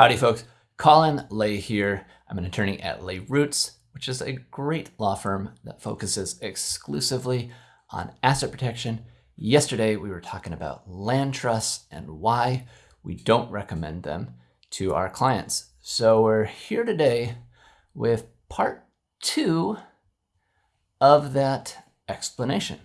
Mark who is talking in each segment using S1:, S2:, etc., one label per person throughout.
S1: Howdy folks, Colin Lay here. I'm an attorney at Lay Roots, which is a great law firm that focuses exclusively on asset protection. Yesterday we were talking about land trusts and why we don't recommend them to our clients. So we're here today with part two of that explanation.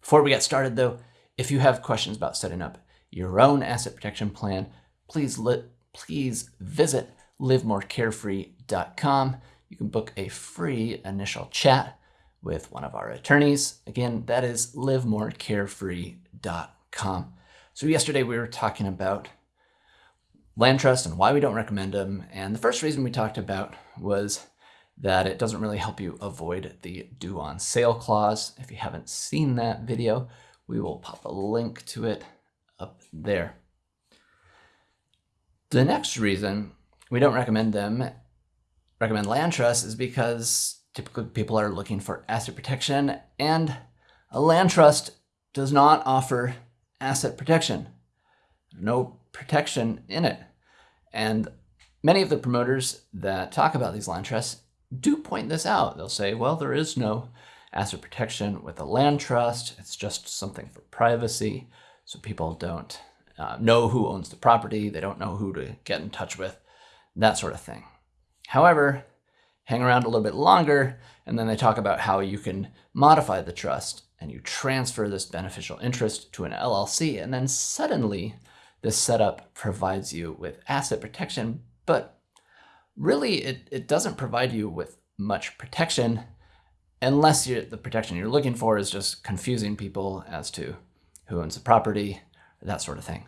S1: Before we get started though, if you have questions about setting up your own asset protection plan, please let please visit livemorecarefree.com. You can book a free initial chat with one of our attorneys. Again, that is livemorecarefree.com. So yesterday we were talking about land trust and why we don't recommend them. And the first reason we talked about was that it doesn't really help you avoid the due on sale clause. If you haven't seen that video, we will pop a link to it up there. The next reason we don't recommend them, recommend land trusts is because typically people are looking for asset protection and a land trust does not offer asset protection. No protection in it. And many of the promoters that talk about these land trusts do point this out. They'll say, well, there is no asset protection with a land trust. It's just something for privacy so people don't uh, know who owns the property, they don't know who to get in touch with, that sort of thing. However, hang around a little bit longer, and then they talk about how you can modify the trust and you transfer this beneficial interest to an LLC, and then suddenly this setup provides you with asset protection, but really it, it doesn't provide you with much protection unless the protection you're looking for is just confusing people as to who owns the property, that sort of thing.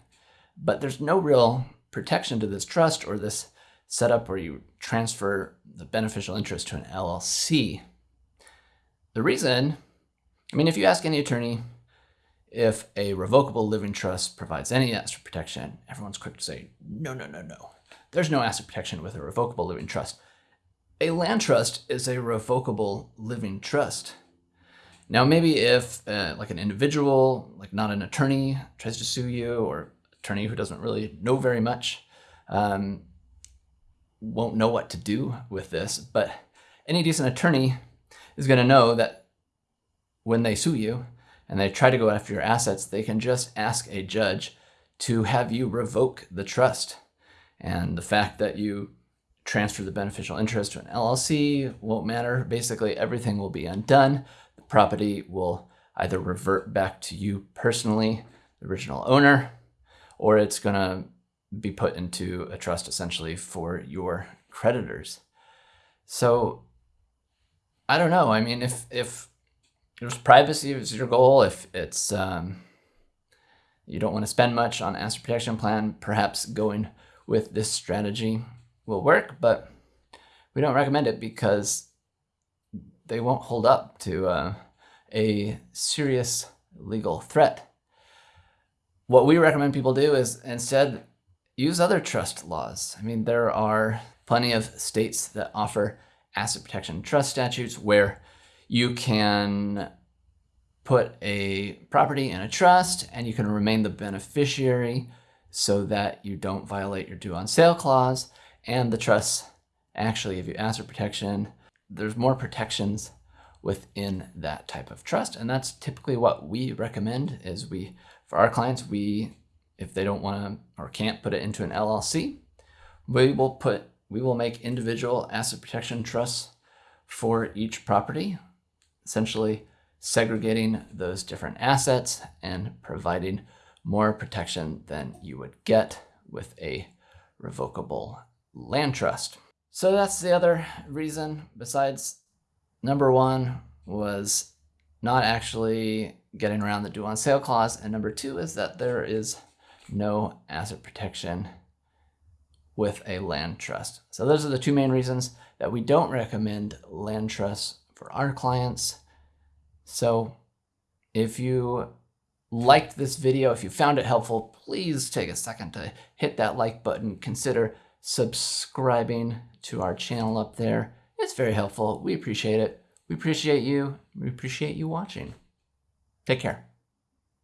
S1: But there's no real protection to this trust or this setup where you transfer the beneficial interest to an LLC. The reason, I mean, if you ask any attorney if a revocable living trust provides any asset protection, everyone's quick to say, no, no, no, no. There's no asset protection with a revocable living trust. A land trust is a revocable living trust. Now, maybe if uh, like an individual, like not an attorney, tries to sue you or attorney who doesn't really know very much, um, won't know what to do with this, but any decent attorney is going to know that when they sue you and they try to go after your assets, they can just ask a judge to have you revoke the trust. And the fact that you transfer the beneficial interest to an LLC won't matter. Basically, everything will be undone property will either revert back to you personally, the original owner, or it's going to be put into a trust essentially for your creditors. So I don't know. I mean, if, if there's privacy is your goal, if it's, um, you don't want to spend much on asset protection plan, perhaps going with this strategy will work, but we don't recommend it because they won't hold up to uh, a serious legal threat. What we recommend people do is instead use other trust laws. I mean, there are plenty of states that offer asset protection trust statutes where you can put a property in a trust and you can remain the beneficiary so that you don't violate your due on sale clause and the trust actually give you asset protection there's more protections within that type of trust. And that's typically what we recommend is we, for our clients, we, if they don't want to or can't put it into an LLC, we will put, we will make individual asset protection trusts for each property, essentially segregating those different assets and providing more protection than you would get with a revocable land trust. So that's the other reason besides number one was not actually getting around the due on sale clause. And number two is that there is no asset protection with a land trust. So those are the two main reasons that we don't recommend land trusts for our clients. So if you liked this video, if you found it helpful, please take a second to hit that like button. Consider subscribing to our channel up there. It's very helpful. We appreciate it. We appreciate you. We appreciate you watching. Take care.